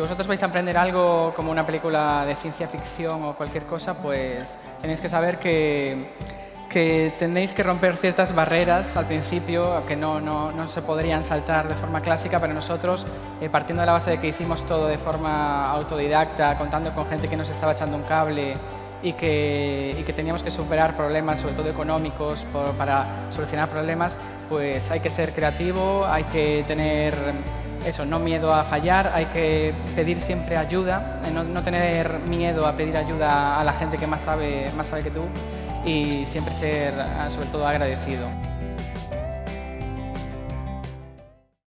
vosotros vais a aprender algo como una película de ciencia ficción o cualquier cosa, pues tenéis que saber que, que tenéis que romper ciertas barreras al principio que no, no, no se podrían saltar de forma clásica, pero nosotros, eh, partiendo de la base de que hicimos todo de forma autodidacta, contando con gente que nos estaba echando un cable, y que, y que, teníamos que superar problemas, sobre todo económicos, para solucionar problemas, pues hay que ser creativo, hay que tener eso, no miedo a fallar, hay que pedir siempre ayuda, eh, no, no, tener miedo a pedir ayuda a la gente que más sabe, más sabe que tú y siempre ser, sobre todo, agradecido.